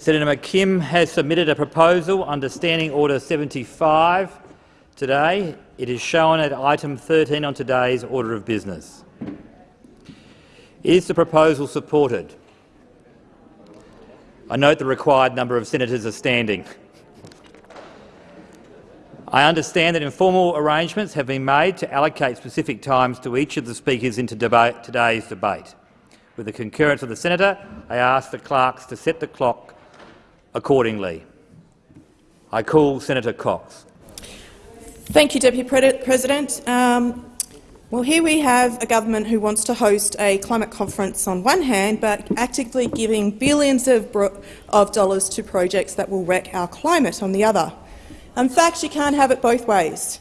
Senator McKim has submitted a proposal under Standing Order 75 today. It is shown at item 13 on today's order of business. Is the proposal supported? I note the required number of senators are standing. I understand that informal arrangements have been made to allocate specific times to each of the speakers in today's debate. With the concurrence of the senator, I ask the clerks to set the clock accordingly. I call Senator Cox. Thank you, Deputy President. Um, well, here we have a government who wants to host a climate conference on one hand, but actively giving billions of, of dollars to projects that will wreck our climate on the other. In fact, you can't have it both ways.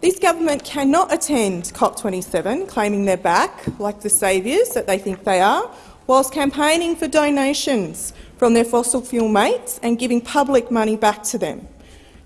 This government cannot attend COP27, claiming they're back, like the saviours that they think they are, whilst campaigning for donations from their fossil fuel mates and giving public money back to them.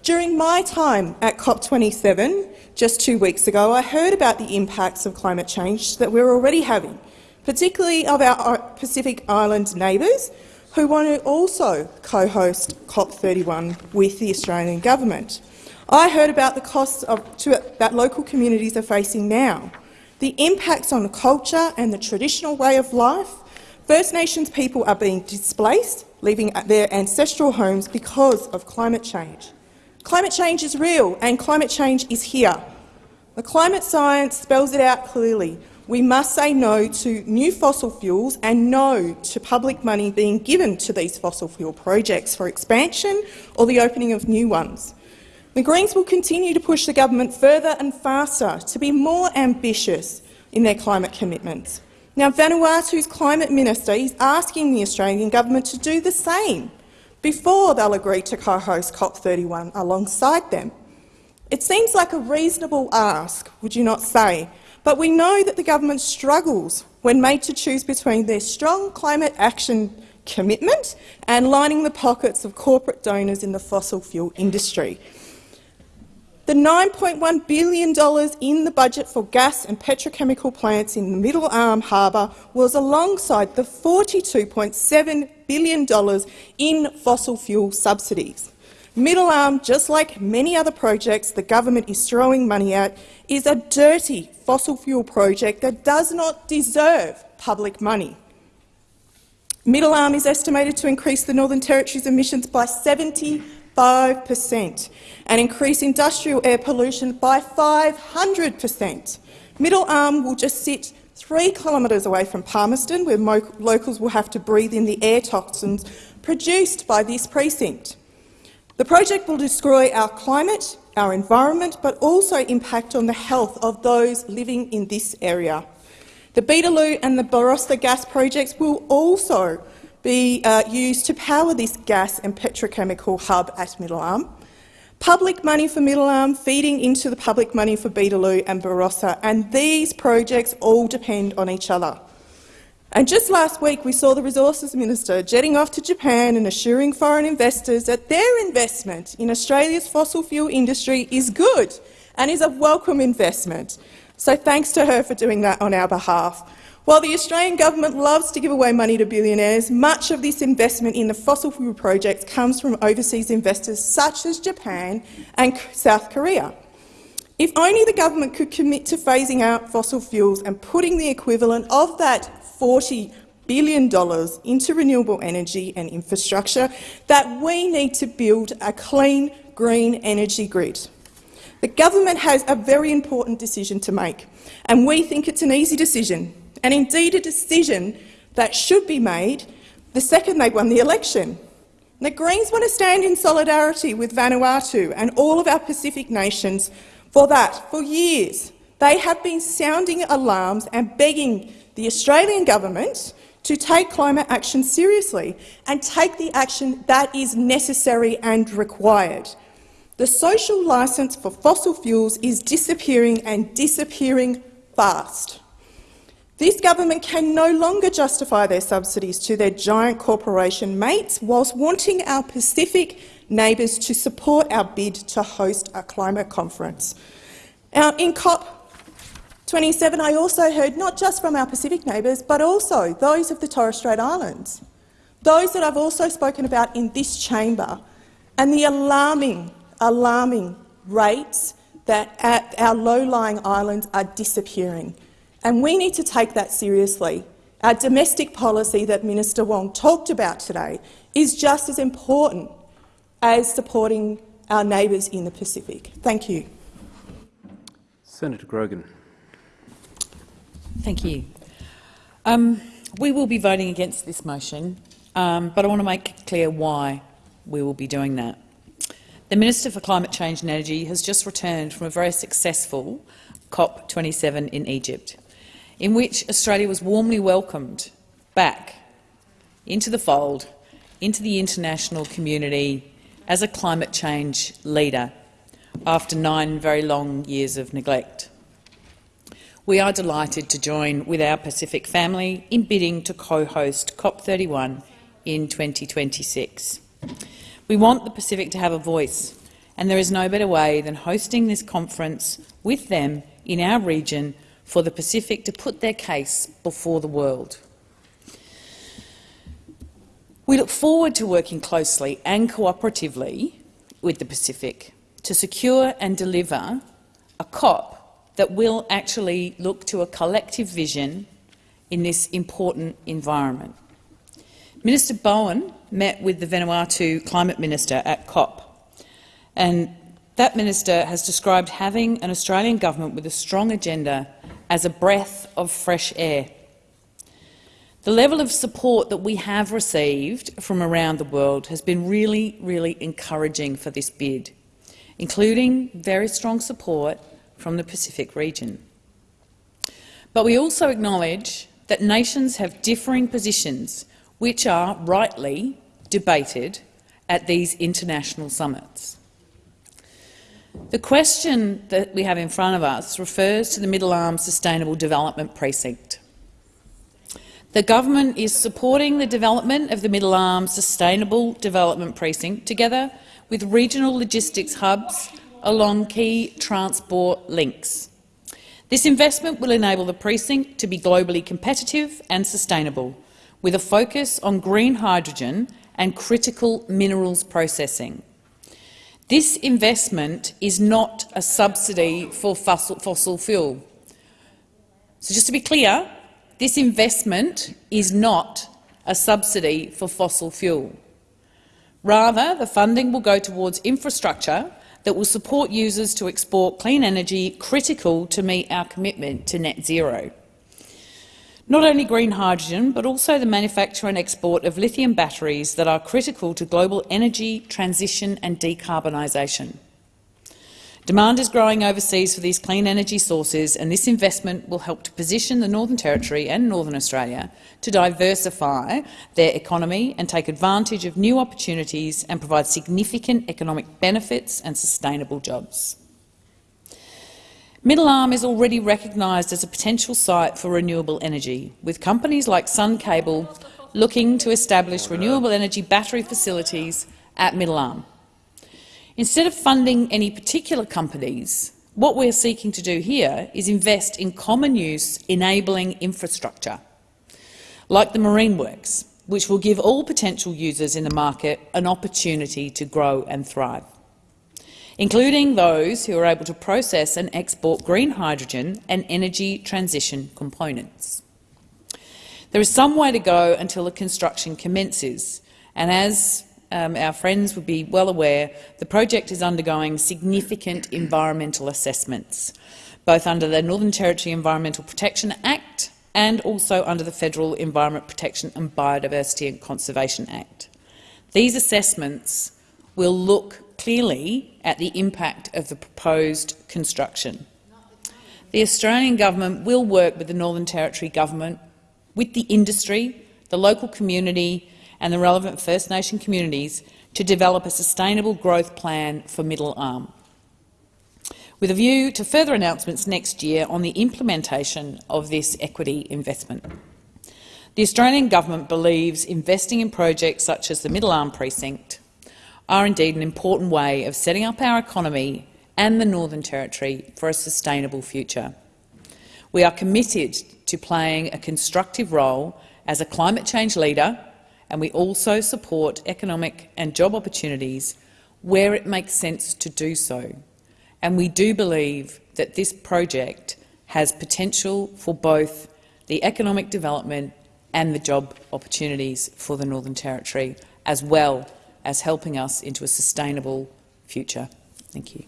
During my time at COP27 just two weeks ago, I heard about the impacts of climate change that we're already having, particularly of our Pacific Island neighbours who want to also co-host COP31 with the Australian government. I heard about the costs of, to, that local communities are facing now, the impacts on culture and the traditional way of life. First Nations people are being displaced, leaving their ancestral homes because of climate change. Climate change is real and climate change is here. The climate science spells it out clearly. We must say no to new fossil fuels and no to public money being given to these fossil fuel projects for expansion or the opening of new ones. The Greens will continue to push the government further and faster to be more ambitious in their climate commitments. Now, Vanuatu's climate minister is asking the Australian government to do the same before they'll agree to co-host COP31 alongside them. It seems like a reasonable ask, would you not say? But we know that the government struggles when made to choose between their strong climate action commitment and lining the pockets of corporate donors in the fossil fuel industry. The $9.1 billion in the budget for gas and petrochemical plants in the Middle Arm Harbour was alongside the $42.7 billion in fossil fuel subsidies. Middle Arm, just like many other projects the government is throwing money at, is a dirty fossil fuel project that does not deserve public money. Middle Arm is estimated to increase the Northern Territory's emissions by 70 5 per cent and increase industrial air pollution by 500 per cent. Middle Arm will just sit three kilometres away from Palmerston, where locals will have to breathe in the air toxins produced by this precinct. The project will destroy our climate, our environment, but also impact on the health of those living in this area. The Beetaloo and the Barossa gas projects will also be uh, used to power this gas and petrochemical hub at Middle Arm. Public money for Middle Arm feeding into the public money for Beetaloo and Barossa, and these projects all depend on each other. And just last week we saw the Resources Minister jetting off to Japan and assuring foreign investors that their investment in Australia's fossil fuel industry is good and is a welcome investment. So thanks to her for doing that on our behalf. While the Australian government loves to give away money to billionaires, much of this investment in the fossil fuel projects comes from overseas investors such as Japan and South Korea. If only the government could commit to phasing out fossil fuels and putting the equivalent of that $40 billion into renewable energy and infrastructure, that we need to build a clean, green energy grid. The government has a very important decision to make, and we think it's an easy decision and indeed a decision that should be made the second they won the election. The Greens want to stand in solidarity with Vanuatu and all of our Pacific nations for that. For years, they have been sounding alarms and begging the Australian government to take climate action seriously and take the action that is necessary and required. The social licence for fossil fuels is disappearing and disappearing fast. This government can no longer justify their subsidies to their giant corporation mates whilst wanting our Pacific neighbours to support our bid to host a climate conference. Now, in COP27, I also heard not just from our Pacific neighbours, but also those of the Torres Strait Islands. those that I've also spoken about in this chamber, and the alarming, alarming rates that our low-lying islands are disappearing. And we need to take that seriously. Our domestic policy that Minister Wong talked about today is just as important as supporting our neighbours in the Pacific. Thank you. Senator Grogan. Thank you. Um, we will be voting against this motion, um, but I want to make clear why we will be doing that. The Minister for Climate Change and Energy has just returned from a very successful COP27 in Egypt, in which Australia was warmly welcomed back into the fold, into the international community as a climate change leader after nine very long years of neglect. We are delighted to join with our Pacific family in bidding to co-host COP31 in 2026. We want the Pacific to have a voice, and there is no better way than hosting this conference with them in our region for the Pacific to put their case before the world. We look forward to working closely and cooperatively with the Pacific to secure and deliver a COP that will actually look to a collective vision in this important environment. Minister Bowen met with the Vanuatu Climate Minister at COP, and that minister has described having an Australian government with a strong agenda as a breath of fresh air. The level of support that we have received from around the world has been really, really encouraging for this bid, including very strong support from the Pacific region. But we also acknowledge that nations have differing positions which are rightly debated at these international summits. The question that we have in front of us refers to the Middle Arm Sustainable Development Precinct. The government is supporting the development of the Middle Arm Sustainable Development Precinct together with regional logistics hubs along key transport links. This investment will enable the precinct to be globally competitive and sustainable, with a focus on green hydrogen and critical minerals processing. This investment is not a subsidy for fossil, fuel. So just to be clear, this investment is not a subsidy for fossil fuel. Rather, the funding will go towards infrastructure that will support users to export clean energy critical to meet our commitment to net zero. Not only green hydrogen, but also the manufacture and export of lithium batteries that are critical to global energy transition and decarbonisation. Demand is growing overseas for these clean energy sources, and this investment will help to position the Northern Territory and Northern Australia to diversify their economy and take advantage of new opportunities and provide significant economic benefits and sustainable jobs. Middle Arm is already recognised as a potential site for renewable energy, with companies like Sun Cable looking to establish renewable energy battery facilities at Middle Arm. Instead of funding any particular companies, what we're seeking to do here is invest in common use enabling infrastructure, like the Marine Works, which will give all potential users in the market an opportunity to grow and thrive including those who are able to process and export green hydrogen and energy transition components. There is some way to go until the construction commences, and as um, our friends would be well aware, the project is undergoing significant environmental assessments, both under the Northern Territory Environmental Protection Act and also under the Federal Environment Protection and Biodiversity and Conservation Act. These assessments will look clearly at the impact of the proposed construction. The Australian government will work with the Northern Territory government, with the industry, the local community and the relevant First Nation communities to develop a sustainable growth plan for Middle Arm, with a view to further announcements next year on the implementation of this equity investment. The Australian government believes investing in projects such as the Middle Arm Precinct are indeed an important way of setting up our economy and the Northern Territory for a sustainable future. We are committed to playing a constructive role as a climate change leader and we also support economic and job opportunities where it makes sense to do so. And we do believe that this project has potential for both the economic development and the job opportunities for the Northern Territory, as well as helping us into a sustainable future. Thank you.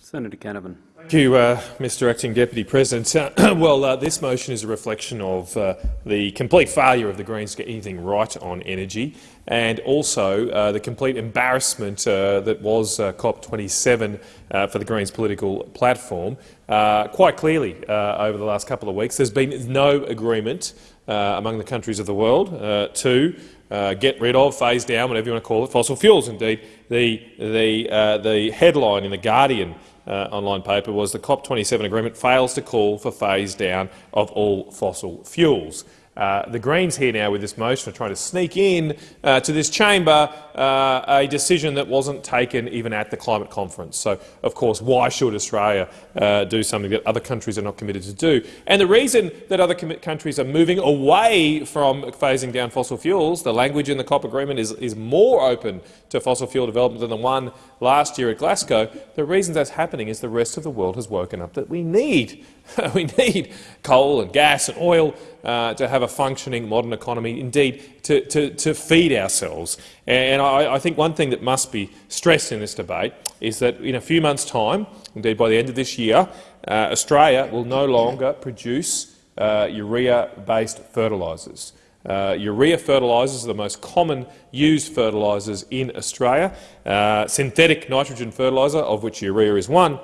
Senator Canavan. Thank you, uh, Mr Acting Deputy President. Uh, well, uh, this motion is a reflection of uh, the complete failure of the Greens to get anything right on energy and also uh, the complete embarrassment uh, that was COP27 for the Greens political platform. quite clearly, over the last couple of weeks, there's been no agreement among the countries of the world to uh, get rid of, phase down, whatever you want to call it, fossil fuels. Indeed, the, the, uh, the headline in The Guardian uh, online paper was the COP27 agreement fails to call for phase down of all fossil fuels. Uh, the Greens here now with this motion are trying to sneak in uh, to this chamber uh, a decision that wasn't taken even at the climate conference. So, of course, why should Australia uh, do something that other countries are not committed to do? And the reason that other countries are moving away from phasing down fossil fuels, the language in the COP agreement is, is more open to fossil fuel development than the one last year at Glasgow. The reason that's happening is the rest of the world has woken up that we need we need coal and gas and oil uh, to have a functioning modern economy, indeed to, to, to feed ourselves. And I, I, think one thing that must be stressed in this debate is that in a few months' time, indeed by the end of this year, uh, Australia will no longer produce uh, urea-based fertilisers. Uh, urea fertilisers are the most common used fertilisers in Australia. Uh, synthetic nitrogen fertiliser, of which urea is one,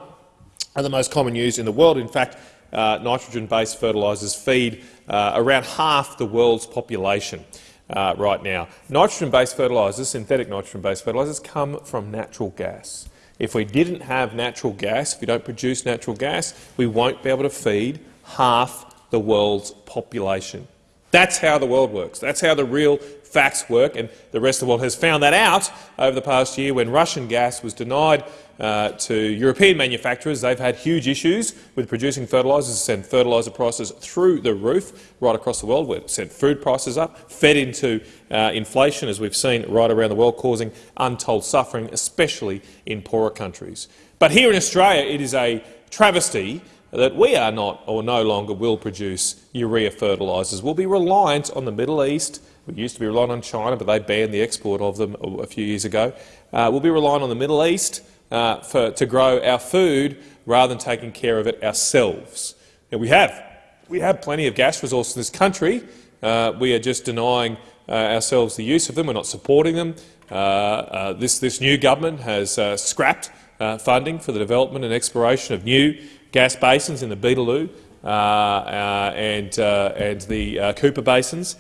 are the most common used in the world. In fact, uh, nitrogen-based fertilisers feed uh, around half the world's population uh, right now. Nitrogen-based fertilisers, synthetic nitrogen-based fertilisers, come from natural gas. If we didn't have natural gas, if we don't produce natural gas, we won't be able to feed half the world's population. That's how the world works. That's how the real facts work, and the rest of the world has found that out over the past year when Russian gas was denied uh, to European manufacturers. They've had huge issues with producing fertilisers, sent fertiliser prices through the roof right across the world. We've sent food prices up, fed into uh, inflation, as we've seen right around the world, causing untold suffering, especially in poorer countries. But here in Australia, it is a travesty that we are not or no longer will produce urea fertilisers. We'll be reliant on the Middle East. We used to be reliant on China, but they banned the export of them a few years ago. Uh, we'll be reliant on the Middle East uh, for, to grow our food rather than taking care of it ourselves. And we have. We have plenty of gas resources in this country. Uh, we are just denying uh, ourselves the use of them. We're not supporting them. Uh, uh, this, this new government has uh, scrapped funding for the development and exploration of new gas basins in the Beetaloo and, and the Cooper basins.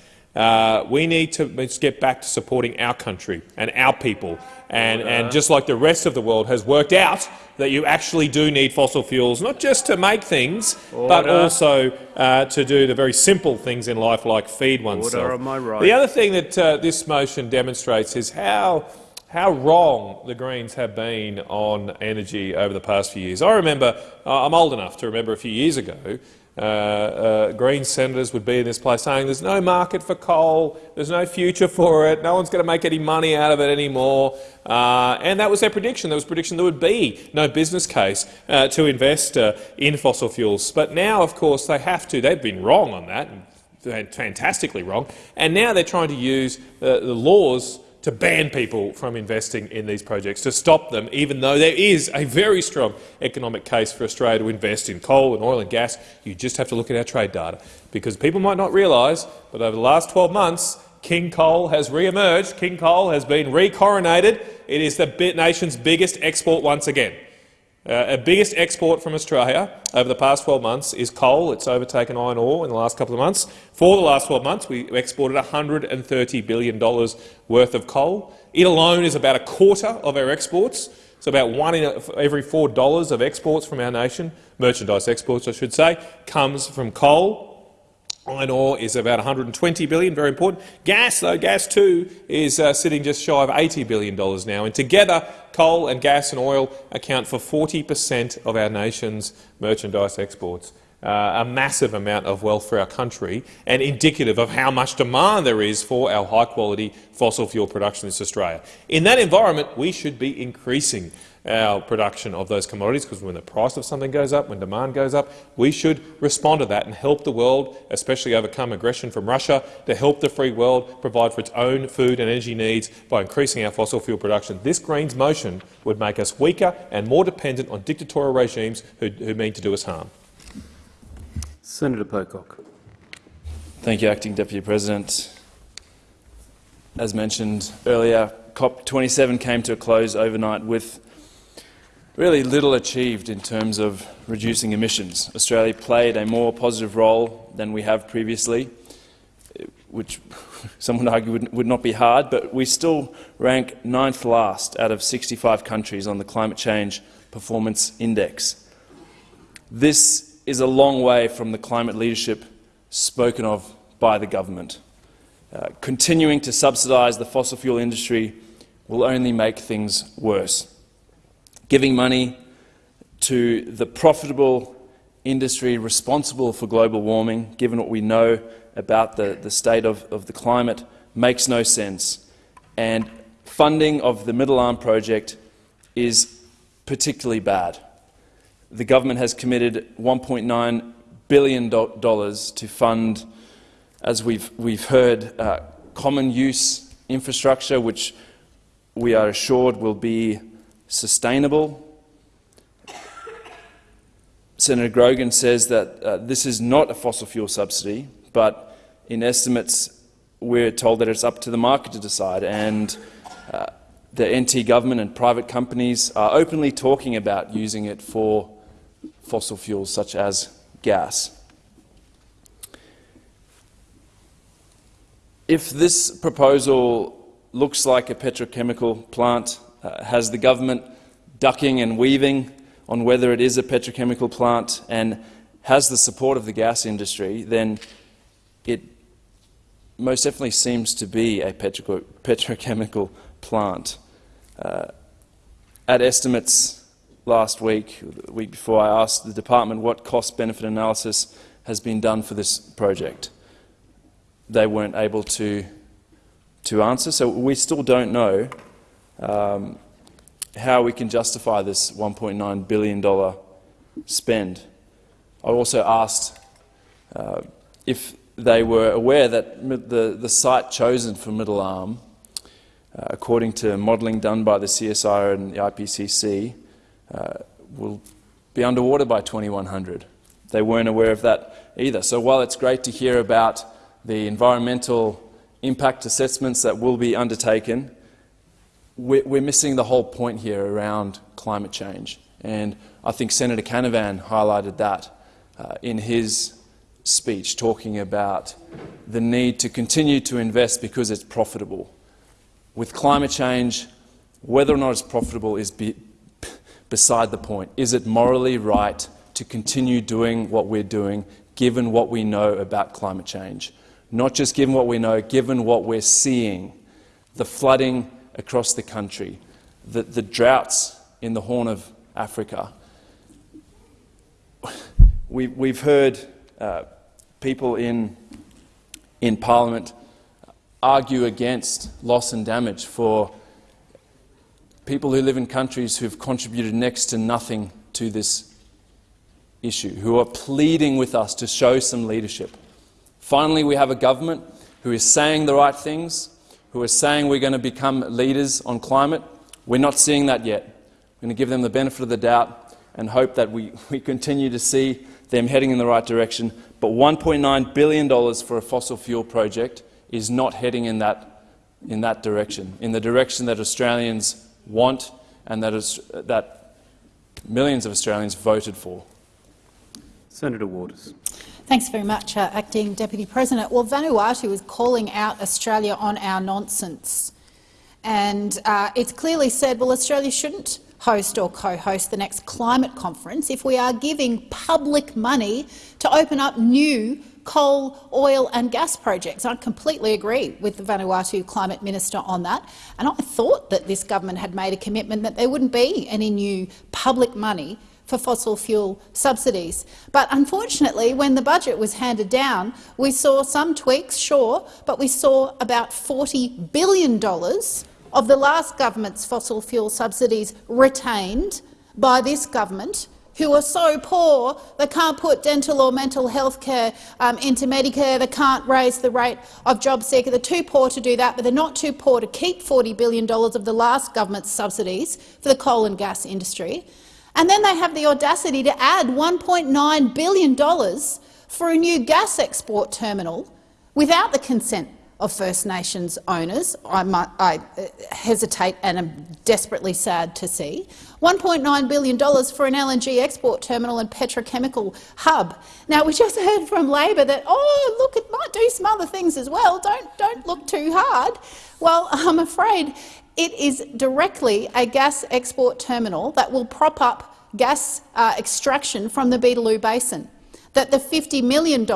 We need to get back to supporting our country and our people. And, and, just like the rest of the world has worked out that you actually do need fossil fuels, not just to make things, Order. but also uh, to do the very simple things in life like feed oneself. Order, am I right? The other thing that uh, this motion demonstrates is how how wrong the Greens have been on energy over the past few years. I remember, uh, I'm old enough to remember a few years ago, uh, uh, Green senators would be in this place saying there's no market for coal, there's no future for it, no one's going to make any money out of it anymore. Uh, and that was their prediction. There was prediction there would be no business case uh, to invest uh, in fossil fuels. But now, of course, they have to. They've been wrong on that, fantastically wrong. And now they're trying to use uh, the laws to ban people from investing in these projects, to stop them, even though there is a very strong economic case for Australia to invest in coal and oil and gas. You just have to look at our trade data, because people might not realise, but over the last 12 months, King Coal has re-emerged. King Coal has been re-coronated. It is the nation's biggest export once again. Uh, our biggest export from Australia over the past 12 months is coal. It's overtaken iron ore in the last couple of months. For the last 12 months, we exported $130 billion worth of coal. It alone is about a quarter of our exports. So about one in every four dollars of exports from our nation, merchandise exports I should say, comes from coal. Iron ore is about 120 billion, very important. Gas, though, gas too is uh, sitting just shy of 80 billion dollars now, and together coal and gas and oil account for 40 per cent of our nation's merchandise exports. uh, a massive amount of wealth for our country and indicative of how much demand there is for our high-quality fossil fuel production in Australia. In that environment, we should be increasing our production of those commodities, because when the price of something goes up, when demand goes up, we should respond to that and help the world, especially overcome aggression from Russia, to help the free world provide for its own food and energy needs by increasing our fossil fuel production. This Greens motion would make us weaker and more dependent on dictatorial regimes who, who mean to do us harm. Senator Pocock. Thank you, Acting Deputy President. As mentioned earlier, COP27 came to a close overnight with really little achieved in terms of reducing emissions. Australia played a more positive role than we have previously, which some would argue would, would not be hard, but we still rank ninth last out of 65 countries on the Climate Change Performance Index. This is a long way from the climate leadership spoken of by the government. Uh, continuing to subsidise the fossil fuel industry will only make things worse giving money to the profitable industry responsible for global warming, given what we know about the, the state of, of the climate, makes no sense. And funding of the Middle Arm project is particularly bad. The government has committed $1.9 billion to fund, as we've, we've heard, uh, common use infrastructure, which we are assured will be sustainable. Senator Grogan says that uh, this is not a fossil fuel subsidy, but in estimates we're told that it's up to the market to decide, and uh, the NT government and private companies are openly talking about using it for fossil fuels such as gas. If this proposal looks like a petrochemical plant uh, has the government ducking and weaving on whether it is a petrochemical plant and has the support of the gas industry, then it most definitely seems to be a petro petrochemical plant. Uh, at estimates last week, the week before, I asked the department what cost-benefit analysis has been done for this project. They weren't able to, to answer, so we still don't know um, how we can justify this $1.9 billion spend. I also asked uh, if they were aware that the, the site chosen for Middle Arm, uh, according to modelling done by the CSIRO and the IPCC, uh, will be underwater by 2100. They weren't aware of that either. So while it's great to hear about the environmental impact assessments that will be undertaken, we're missing the whole point here around climate change. And I think Senator Canavan highlighted that uh, in his speech, talking about the need to continue to invest because it's profitable. With climate change, whether or not it's profitable is be beside the point. Is it morally right to continue doing what we're doing, given what we know about climate change? Not just given what we know, given what we're seeing. The flooding, across the country, the, the droughts in the Horn of Africa. We, we've heard uh, people in, in Parliament argue against loss and damage for people who live in countries who've contributed next to nothing to this issue, who are pleading with us to show some leadership. Finally, we have a government who is saying the right things, who are saying we're going to become leaders on climate. We're not seeing that yet. We're going to give them the benefit of the doubt and hope that we, we continue to see them heading in the right direction. But $1.9 billion for a fossil fuel project is not heading in that, in that direction, in the direction that Australians want and that, is, that millions of Australians voted for. Senator Waters. Thanks very much, uh, Acting Deputy President. Well, Vanuatu is calling out Australia on our nonsense. And uh, it's clearly said, well, Australia shouldn't host or co-host the next climate conference if we are giving public money to open up new coal, oil and gas projects. I completely agree with the Vanuatu Climate Minister on that. And I thought that this government had made a commitment that there wouldn't be any new public money for fossil fuel subsidies. But unfortunately, when the budget was handed down, we saw some tweaks, sure, but we saw about $40 billion of the last government's fossil fuel subsidies retained by this government who are so poor they can't put dental or mental health care um, into Medicare, they can't raise the rate of job seeker. They're too poor to do that, but they're not too poor to keep $40 billion of the last government's subsidies for the coal and gas industry. And then they have the audacity to add $1.9 billion for a new gas export terminal without the consent of First Nations owners, I, might, I uh, hesitate and am desperately sad to see. $1.9 billion for an LNG export terminal and petrochemical hub. Now, we just heard from Labor that, oh, look, it might do some other things as well. Don't, don't look too hard. Well, I'm afraid it is directly a gas export terminal that will prop up gas uh, extraction from the Beetaloo Basin, that the $50 million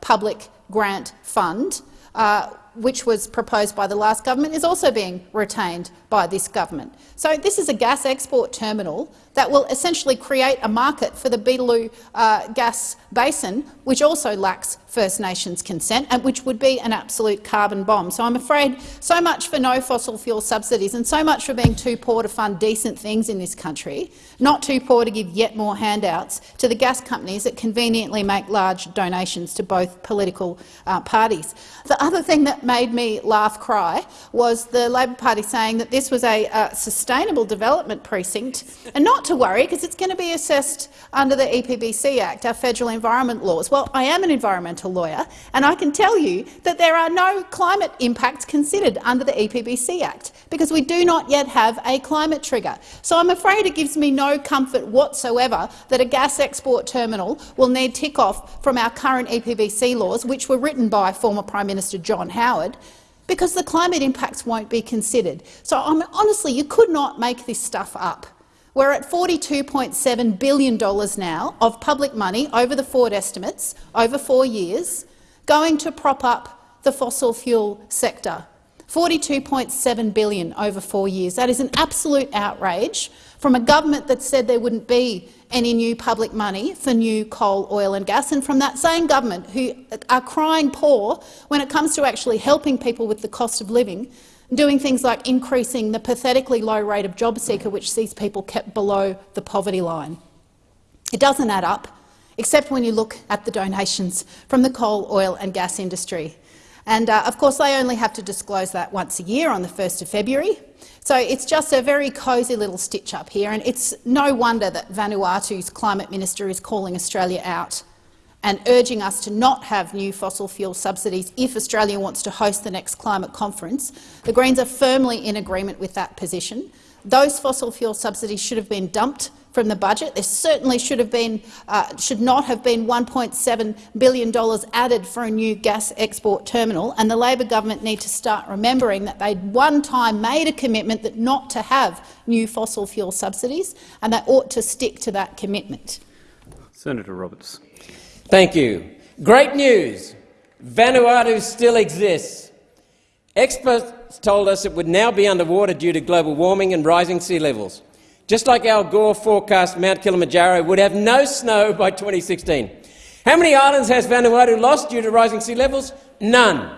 public grant fund uh, which was proposed by the last government, is also being retained by this government. So this is a gas export terminal that will essentially create a market for the Beetaloo uh, gas basin, which also lacks First Nations consent and which would be an absolute carbon bomb. So I'm afraid so much for no fossil fuel subsidies and so much for being too poor to fund decent things in this country, not too poor to give yet more handouts to the gas companies that conveniently make large donations to both political uh, parties. The other thing that made me laugh cry was the Labor Party saying that this was a, a sustainable development precinct, and not to worry because it's going to be assessed under the EPBC Act, our federal environment laws. Well, I am an environmental lawyer, and I can tell you that there are no climate impacts considered under the EPBC Act because we do not yet have a climate trigger. So I'm afraid it gives me no comfort whatsoever that a gas export terminal will need tick-off from our current EPBC laws, which were written by former Prime Minister John Howard, because the climate impacts won't be considered. So um, honestly, you could not make this stuff up. We're at $42.7 billion now of public money over the forward estimates over four years going to prop up the fossil fuel sector. 42.7 billion over four years. That is an absolute outrage from a government that said there wouldn't be any new public money for new coal, oil and gas, and from that same government who are crying poor when it comes to actually helping people with the cost of living, doing things like increasing the pathetically low rate of job seeker which sees people kept below the poverty line. It doesn't add up, except when you look at the donations from the coal, oil and gas industry. And uh, of course, they only have to disclose that once a year on the 1st of February. So it's just a very cosy little stitch up here, and it's no wonder that Vanuatu's climate minister is calling Australia out and urging us to not have new fossil fuel subsidies if Australia wants to host the next climate conference. The Greens are firmly in agreement with that position. Those fossil fuel subsidies should have been dumped from the budget. There certainly should have been, uh, should not have been $1.7 billion added for a new gas export terminal, and the Labor government need to start remembering that they'd one time made a commitment that not to have new fossil fuel subsidies, and they ought to stick to that commitment. Senator Roberts. Thank you. Great news. Vanuatu still exists. Experts told us it would now be underwater due to global warming and rising sea levels. Just like Al Gore forecast Mount Kilimanjaro would have no snow by 2016. How many islands has Vanuatu lost due to rising sea levels? None.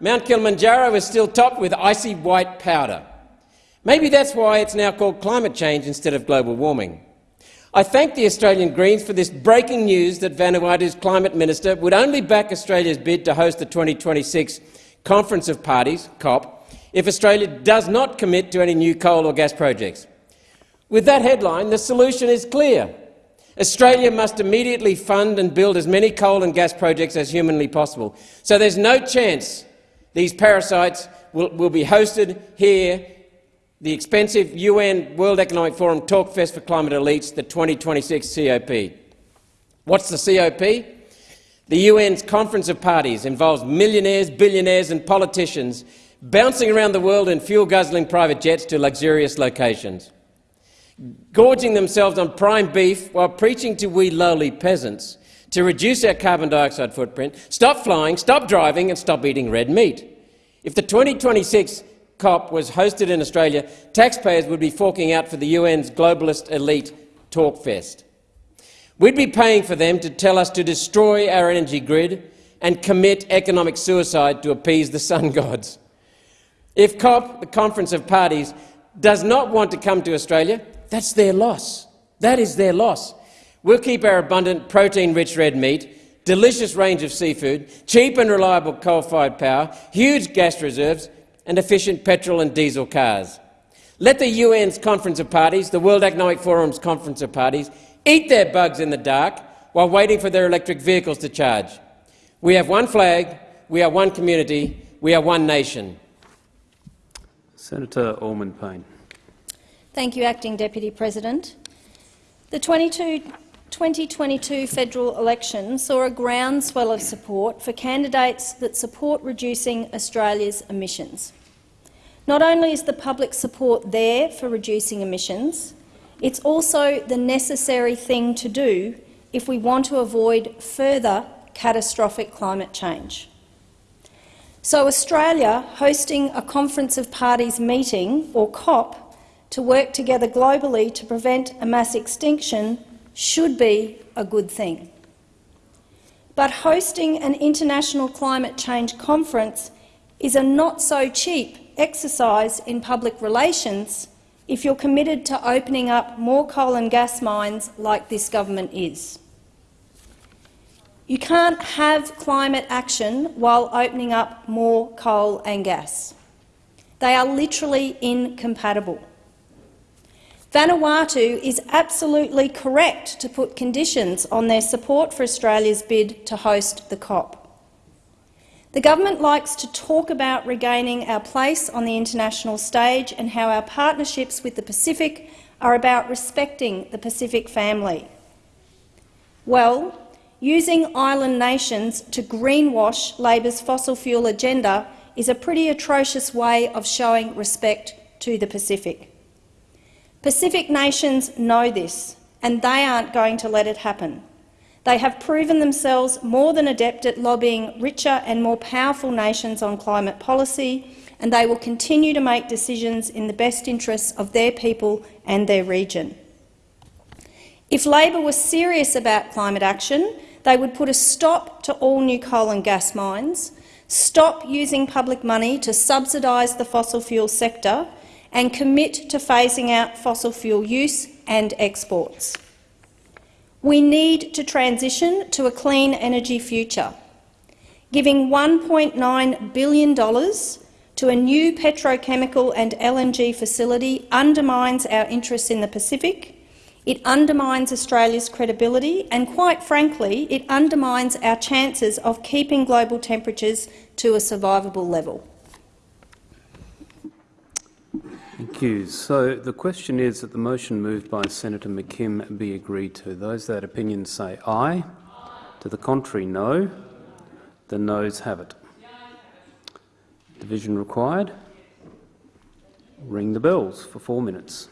Mount Kilimanjaro is still topped with icy white powder. Maybe that's why it's now called climate change instead of global warming. I thank the Australian Greens for this breaking news that Vanuatu's climate minister would only back Australia's bid to host the 2026 Conference of Parties, COP, if Australia does not commit to any new coal or gas projects. With that headline, the solution is clear. Australia must immediately fund and build as many coal and gas projects as humanly possible. So there's no chance these parasites will, will be hosted here, the expensive UN World Economic Forum Talkfest for Climate Elites, the 2026 COP. What's the COP? The UN's Conference of Parties involves millionaires, billionaires and politicians bouncing around the world in fuel-guzzling private jets to luxurious locations gorging themselves on prime beef while preaching to we lowly peasants to reduce our carbon dioxide footprint, stop flying, stop driving and stop eating red meat. If the 2026 COP was hosted in Australia, taxpayers would be forking out for the UN's globalist elite talkfest. We'd be paying for them to tell us to destroy our energy grid and commit economic suicide to appease the sun gods. If COP, the Conference of Parties, does not want to come to Australia, that's their loss. That is their loss. We'll keep our abundant protein-rich red meat, delicious range of seafood, cheap and reliable coal-fired power, huge gas reserves and efficient petrol and diesel cars. Let the UN's Conference of Parties, the World Economic Forum's Conference of Parties, eat their bugs in the dark while waiting for their electric vehicles to charge. We have one flag, we are one community, we are one nation. Senator Allman Payne. Thank you, Acting Deputy President. The 22 2022 federal election saw a groundswell of support for candidates that support reducing Australia's emissions. Not only is the public support there for reducing emissions, it's also the necessary thing to do if we want to avoid further catastrophic climate change. So Australia hosting a Conference of Parties meeting, or COP, to work together globally to prevent a mass extinction should be a good thing. But hosting an international climate change conference is a not-so-cheap exercise in public relations if you're committed to opening up more coal and gas mines like this government is. You can't have climate action while opening up more coal and gas. They are literally incompatible. Vanuatu is absolutely correct to put conditions on their support for Australia's bid to host the COP. The government likes to talk about regaining our place on the international stage and how our partnerships with the Pacific are about respecting the Pacific family. Well, using island nations to greenwash Labor's fossil fuel agenda is a pretty atrocious way of showing respect to the Pacific. Pacific nations know this, and they aren't going to let it happen. They have proven themselves more than adept at lobbying richer and more powerful nations on climate policy, and they will continue to make decisions in the best interests of their people and their region. If Labor was serious about climate action, they would put a stop to all new coal and gas mines, stop using public money to subsidise the fossil fuel sector and commit to phasing out fossil fuel use and exports. We need to transition to a clean energy future. Giving $1.9 billion to a new petrochemical and LNG facility undermines our interests in the Pacific, it undermines Australia's credibility and, quite frankly, it undermines our chances of keeping global temperatures to a survivable level. Thank you. So the question is that the motion moved by Senator McKim be agreed to. Those that opinion say aye. aye. To the contrary, no. The noes have it. Division required. Ring the bells for four minutes.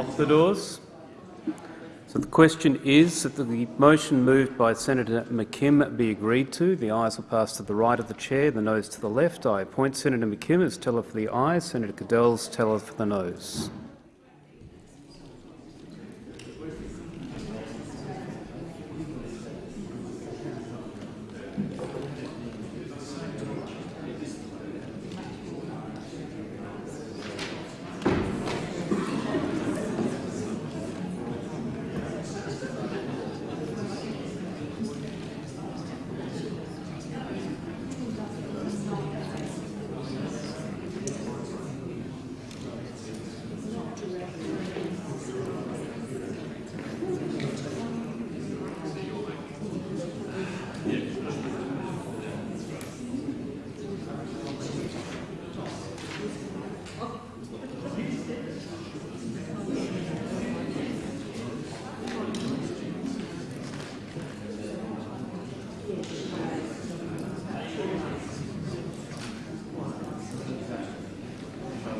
Lock the doors. So the question is that the motion moved by Senator McKim be agreed to. The ayes will pass to the right of the chair, the noes to the left. I appoint Senator McKim as teller for the ayes, Senator Cadell as teller for the noes.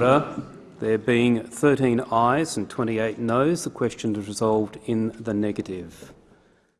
Order. There being 13 ayes and 28 noes, the question is resolved in the negative.